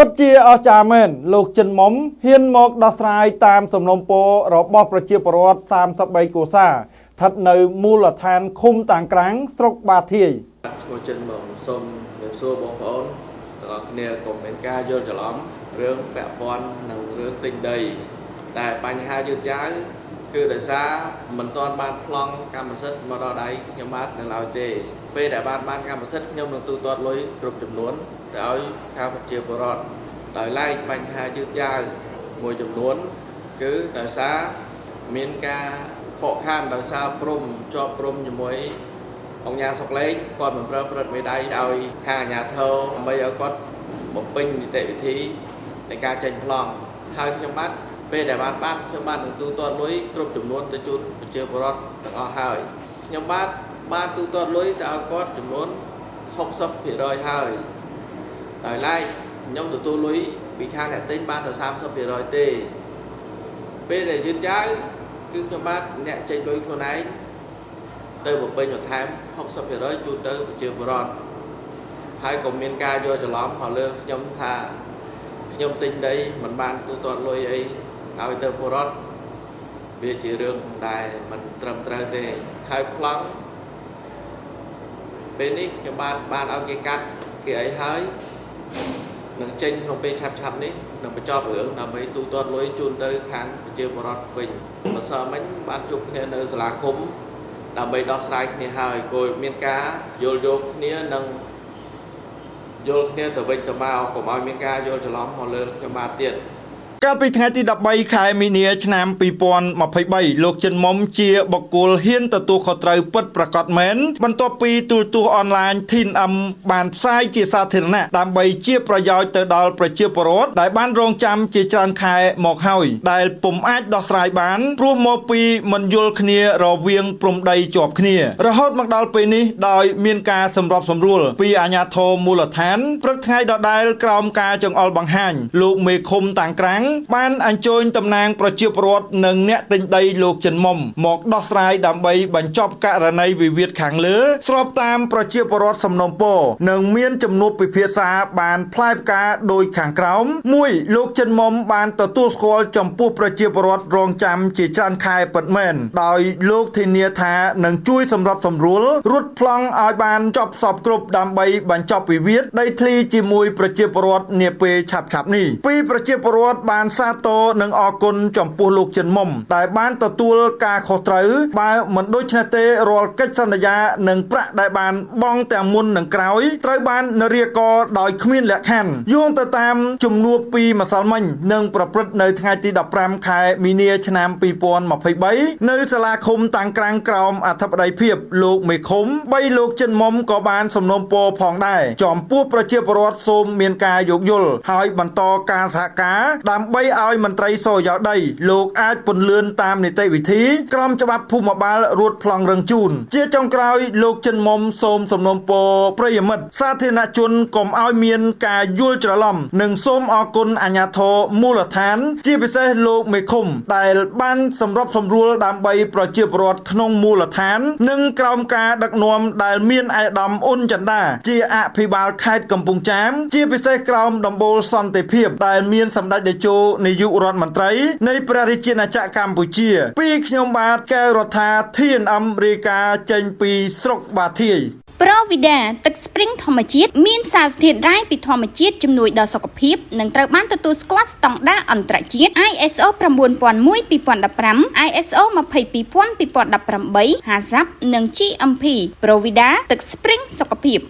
ពិតជាអស្ចារ្យមែនលោកចិនមុំហ៊ានមកដោះស្រាយតាមសំណុំពររបស់ប្រជាពលរដ្ឋ33គ្រួសារស្ថិតនៅមូលដ្ឋានឃុំតាំងក្រាំងស្រុកបាធាយឈ្មោះចិនមកសូមជម្រាបសួរបងប្អូនទាំងអស់គ្នាកុំមានការយល់ច្រឡំរឿងពាក់ព័ន្ធនឹងរឿងទិញដីតែបញ្ហាយឺតយ៉ាវគឺដោយសារមិនទាន់បានប្លង់កម្មសិទ្ធិមកដល់ដៃខ្ញុំបាទនៅឡើយទេ ពេលដែលបានបានកម្មសិទ្ធិខ្ញុំនឹងទូទាត់លុយគ្រប់ចំនួនទៅឲ្យខាងប្រជាពលរដ្ឋដោយឡែកបញ្ហាយឺតយ៉ាវមួយចំនួន គឺដោយសារមានការខកខានដោយសារព្រំជាប់ព្រំជាមួយអង្គការសុកលេងគាត់មិនប្រើព្រឹត្តមេដៃឲ្យខាងអាជ្ញាធរដើម្បីឲ្យគាត់បំពេញនីតិវិធីនៃការចេញប្លង់ហើយខ្ញុំបាទ ពេលដែលបានបានខ្ញុំបាទនឹងទូទាត់លុយគ្រប់ចំនួនទៅជូនប្រជាពលរដ្ឋទាំងអស់ហើយខ្ញុំបាទបានទូទាត់លុយទៅឲ្យគាត់ចំនួន60%ហើយដោយឡែកខ្ញុំទទួលលុយពីខាងអ្នកទិញបានតែ30%ទេពេលដែលយឺតយ៉ាវគឺខ្ញុំបាទអ្នកចេញលុយខ្លួនឯងទៅបំពេញបន្ថែម60%ជូនទៅប្រជាពលរដ្ឋហើយក៏មានការយល់ច្រឡំមកលើខ្ញុំថាខ្ញុំទិញដីមិនបានទូទាត់លុយអី ឲ្យទៅពលរដ្ឋវាជារឿងដែលមិនត្រឹមត្រូវទេហើយប្លង់ពេលនេះខ្ញុំបានបានឲ្យគេកាត់គេអីហើយនឹងចេញក្នុងពេលឆាប់ឆាប់ៗនេះនឹងបញ្ចប់រឿងដើម្បីទូទាត់លុយជូនទៅខាងប្រជាពលរដ្ឋវិញម្សិលមិញបានជួបគ្នានៅសាលាឃុំដើម្បីដោះស្រាយគ្នាហើយគួរមានការយល់យោគគ្នានិងយល់គ្នាទៅវិញទៅមកកុំឲ្យមានការយល់ច្រឡំមកលើខ្ញុំបាទទៀត កាលពីថ្ងៃទី13ខែមីនាឆ្នាំ2023លោកចិនមុំជាបុគ្គលហ៊ានទទួលខុសត្រូវពិតប្រាកដមែនបន្ទាប់ពីទូរទស្សន៍អនឡាញ TNM បានផ្សាយជាសាធារណៈដើម្បីជាប្រយោជន៍ទៅដល់ប្រជាពលរដ្ឋដែលបានរងចាំជាច្រើនខែមកហើយដែលពុំអាចដោះស្រាយបានព្រោះមកពីមិនយល់គ្នារវាងព្រំដីជាប់គ្នា រហូតមកដល់ពេលនេះដោយមានការសម្របសម្រួលពីអាជ្ញាធរមូលដ្ឋានព្រឹកថ្ងៃដដែលក្រោមការចង្អុលបង្ហាញលោកមេឃុំតាំងក្រាំងបានអញ្ជើញតំណាងប្រជាពលរដ្ឋនិងអ្នកទិញដីលោកចិនមុំមកដោះស្រាយដើម្បីបញ្ចប់ករណីវិវាទខាងលើ ស្របតាមប្រជាពលរដ្ឋសំណុំពរនិងមានចំនួនពិភាក្សាបានផ្លែផ្កាដោយខាងក្រោមមួយលោកចិនមុំបានទទួលស្គាល់ចំពោះប្រជាពលរដ្ឋរងចាំជាច្រើនខែពិតមែនដោយលោកធានាថានឹងជួយសម្របសម្រួលរត់ប្លង់ឲ្យបានចប់សពគ្រប់ដើម្បីបញ្ចប់វិវាទដីធ្លីជាមួយប្រជាពលរដ្ឋនាពេលឆាប់ៗនេះពីប្រជាពលរដ្ឋបានសាទរនិងអរគុណចំពោះលោកចិនមុំដែលបានទទួលការខុសត្រូវបើមិនដូច្នេះទេរាល់កិច្ចសន្យានិងប្រាក់ដែលបានបង់ទាំងមុននិងក្រោយត្រូវបាននរាករដោយគ្មានលក្ខខណ្ឌយោងទៅតាមជំនួបពីម្សិលមិញនិងប្រព្រឹត្តនៅថ្ងៃទី15ខែមីនាឆ្នាំ2023នៅសាលាឃុំតាំងក្រាំងក្រោមអធិបតីភាពលោកមេឃុំ3លោកចិនមុំក៏បានសំណូមពរផងដែរចំពោះប្រជាពលរដ្ឋសូមមានការយោគយល់ហើយបន្តការសហការដើម្បីឲ្យមន្ត្រីសយោដី លោកអាចពន្លឿនតាមនីតិវិធីក្រមច្បាប់ភូមិបាលរួតប្លង់រឹងជូនជាចុងក្រោយលោកចិនមុំសូមសំណូមពរប្រិយមិត្តសាធារណជនកុំឲ្យមានការយល់ច្រឡំនិងសូមអរគុណអាជ្ញាធរមូលដ្ឋាន ជាពិសេសលោកមេឃុំ ដែលបានសម្របសម្រួលដើម្បីប្រជាពលរដ្ឋក្នុងមូលដ្ឋាន និងក្រោមការដឹកនាំដែលមានឯកឧត្តមអ៊ុនចន្ទាជាអភិបាលខេត្តកំពង់ចាម ជាពិសេសក្រោមដំបូលសន្តិភាពដែលមានសម្ដេចតេជោនាយករដ្ឋមន្ត្រីនៃព្រះរាជាណាចក្រកម្ពុជា ពីខ្ញុំបាទកែវរដ្ឋាធានអមរាយការណ៍ចេញពីស្រុកបាធាយប្រូវីដាទឹកស្ព្រីងធម្មជាតិមានសារធាតុរ៉ែពីធម្មជាតិជំនួយដល់សុខភាពនិងត្រូវបានទទួលស្គាល់ស្តង់ដារអន្តរជាតិ ISO 9001:2015 ISO 22000:2018 HACCP និង GMP ប្រូវីដាទឹកស្ព្រីងសុខភាព